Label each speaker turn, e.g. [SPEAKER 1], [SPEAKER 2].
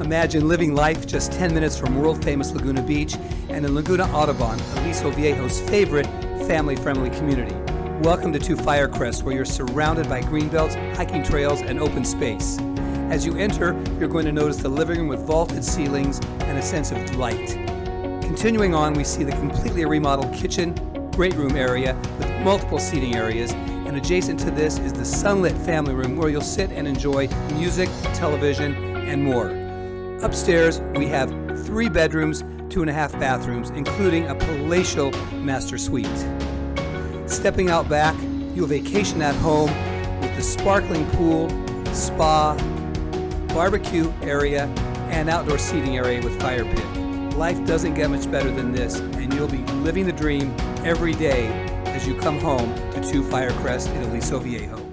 [SPEAKER 1] Imagine living life just 10 minutes from world famous Laguna Beach and in Laguna Audubon, Aliso Viejo's favorite family friendly community. Welcome to Two Firecrest, where you're surrounded by greenbelts, hiking trails, and open space. As you enter, you're going to notice the living room with vaulted ceilings and a sense of delight. Continuing on, we see the completely remodeled kitchen, great room area with multiple seating areas, and adjacent to this is the sunlit family room where you'll sit and enjoy music, television, and more. Upstairs, we have three bedrooms, two and a half bathrooms, including a palatial master suite. Stepping out back, you'll vacation at home with the sparkling pool, spa, barbecue area, and outdoor seating area with fire pit. Life doesn't get much better than this, and you'll be living the dream every day as you come home to Two Firecrest in Aliso Viejo.